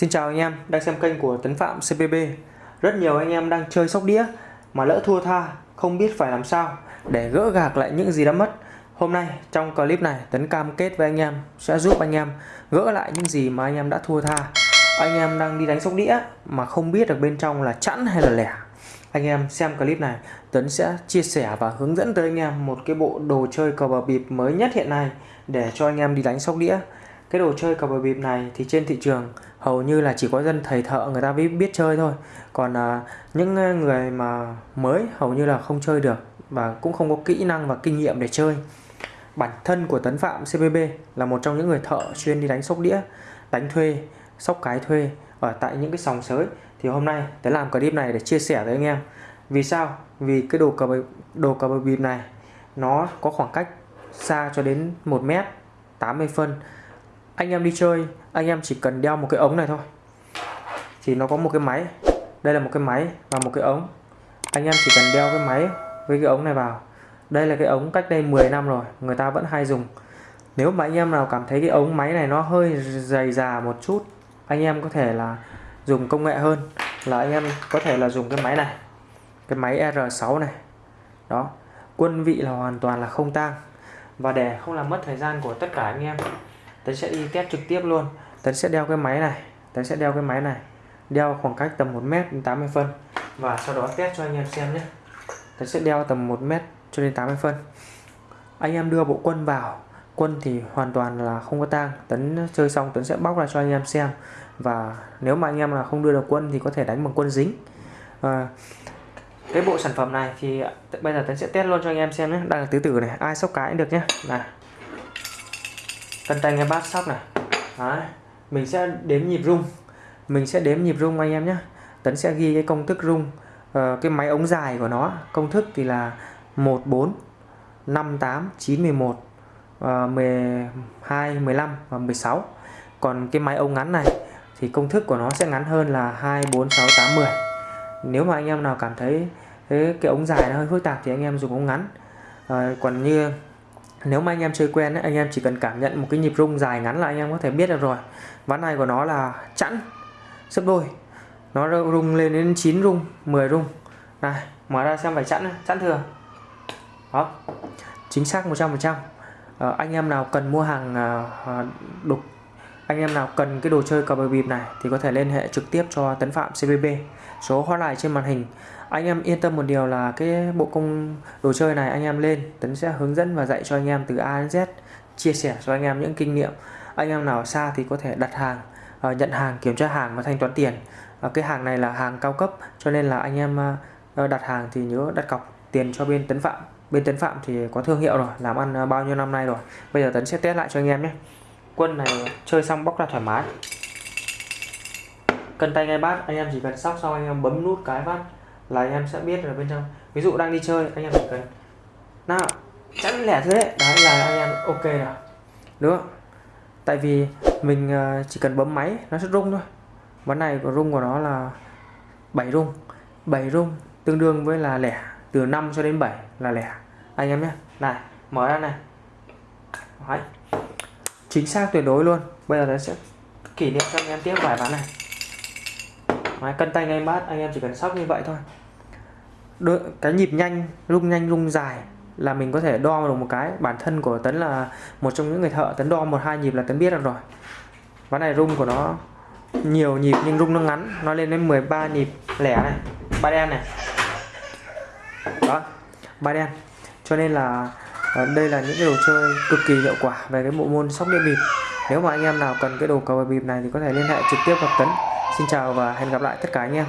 Xin chào anh em đang xem kênh của Tấn Phạm CPB Rất nhiều anh em đang chơi sóc đĩa mà lỡ thua tha, không biết phải làm sao để gỡ gạc lại những gì đã mất. Hôm nay trong clip này, Tấn cam kết với anh em sẽ giúp anh em gỡ lại những gì mà anh em đã thua tha. Anh em đang đi đánh sóc đĩa mà không biết được bên trong là chẵn hay là lẻ. Anh em xem clip này, Tuấn sẽ chia sẻ và hướng dẫn tới anh em một cái bộ đồ chơi cờ bờ bịp mới nhất hiện nay để cho anh em đi đánh sóc đĩa cái đồ chơi cờ bạc bịp này thì trên thị trường hầu như là chỉ có dân thầy thợ người ta biết, biết chơi thôi. Còn à, những à, người mà mới hầu như là không chơi được và cũng không có kỹ năng và kinh nghiệm để chơi. Bản thân của Tấn Phạm cbb là một trong những người thợ chuyên đi đánh sóc đĩa đánh thuê sóc cái thuê ở tại những cái sòng sới. Thì hôm nay tớ làm clip này để chia sẻ với anh em. Vì sao? Vì cái đồ cờ bạc, đồ cờ bạc bịp này nó có khoảng cách xa cho đến 1 mét 80 phân anh em đi chơi, anh em chỉ cần đeo một cái ống này thôi. Thì nó có một cái máy, đây là một cái máy và một cái ống. Anh em chỉ cần đeo cái máy với cái ống này vào. Đây là cái ống cách đây 10 năm rồi, người ta vẫn hay dùng. Nếu mà anh em nào cảm thấy cái ống máy này nó hơi dày già một chút, anh em có thể là dùng công nghệ hơn, là anh em có thể là dùng cái máy này, cái máy R6 này. Đó, quân vị là hoàn toàn là không tang. Và để không làm mất thời gian của tất cả anh em Tấn sẽ đi test trực tiếp luôn. Tấn sẽ đeo cái máy này Tấn sẽ đeo cái máy này. Đeo khoảng cách tầm 1 mét đến 80 phân. Và sau đó test cho anh em xem nhé. Tấn sẽ đeo tầm 1 mét cho đến 80 phân. Anh em đưa bộ quân vào. Quân thì hoàn toàn là không có tang. Tấn chơi xong Tấn sẽ bóc ra cho anh em xem. Và nếu mà anh em là không đưa được quân thì có thể đánh bằng quân dính. À, cái bộ sản phẩm này thì bây giờ Tấn sẽ test luôn cho anh em xem nhé. Đang là tứ tử này. Ai sóc cái cũng được nhé. Này chân tay nghe bát sóc này. Đấy. mình sẽ đếm nhịp rung. Mình sẽ đếm nhịp rung anh em nhé. Tấn sẽ ghi cái công thức rung uh, cái máy ống dài của nó. Công thức thì là 14 58 91 uh, 12 15 và 16 còn cái máy ống ngắn này thì công thức của nó sẽ ngắn hơn là 2 4 6 8 10 nếu mà anh em nào cảm thấy cái, cái ống dài nó hơi phức tạp thì anh em dùng ống ngắn. Uh, còn như nếu mà anh em chơi quen ấy, anh em chỉ cần cảm nhận một cái nhịp rung dài ngắn là anh em có thể biết được rồi. Ván này của nó là chẵn sấp đôi. Nó rung lên đến 9 rung 10 rung. Này mở ra xem phải chẵn chẵn thường đó. Chính xác 100% à, ờ, anh em nào cần mua hàng à, đục anh em nào cần cái đồ chơi cờ bạc bịp này thì có thể liên hệ trực tiếp cho Tấn Phạm CBB số hotline trên màn hình. Anh em yên tâm một điều là cái bộ công đồ chơi này anh em lên, Tấn sẽ hướng dẫn và dạy cho anh em từ A đến Z, chia sẻ cho anh em những kinh nghiệm. Anh em nào xa thì có thể đặt hàng ờ, nhận hàng, kiểm tra hàng và thanh toán tiền. Ờ, cái hàng này là hàng cao cấp, cho nên là anh em ờ, đặt hàng thì nhớ đặt cọc tiền cho bên Tấn Phạm. Bên Tấn Phạm thì có thương hiệu rồi, làm ăn bao nhiêu năm nay rồi. Bây giờ Tấn sẽ test lại cho anh em nhé quân này chơi xong bóc ra thoải mái. Cần tay ngay bát, anh em chỉ cần sóc xong anh em bấm nút cái bát là anh em sẽ biết là bên trong. Ví dụ đang đi chơi, anh em chỉ cần nào chắn lẻ thế đấy. Đấy là anh em ok rồi. Đúng không? Tại vì mình ờ, chỉ cần bấm máy, nó sẽ rung thôi. Ván này của rung của nó là 7 rung. 7 rung tương đương với là lẻ, từ 5 cho đến 7 là lẻ. Anh em nhé. Này, mở ra này. Đấy chính xác tuyệt đối luôn. Bây giờ nó sẽ kỷ niệm cho anh em tiếp vài ván này. Đấy, cân tay ngay bát anh em chỉ cần sóc như vậy thôi. Đôi, cái nhịp nhanh rung nhanh rung dài là mình có thể đo được một cái. Bản thân của tấn là một trong những người thợ tấn đo một hai nhịp là tấn biết được rồi. Ván này rung của nó nhiều nhịp nhưng rung nó ngắn nó lên đến 13 nhịp lẻ này. Ba đen này. Đó ba đen. Cho nên là à, đây là những cái đồ chơi cực kỳ hiệu quả về cái bộ môn sóc đĩa bịp. Nếu mà anh em nào cần cái đồ cầu bịp này thì có thể liên hệ trực tiếp gặp Tấn Xin chào và hẹn gặp lại tất cả anh em.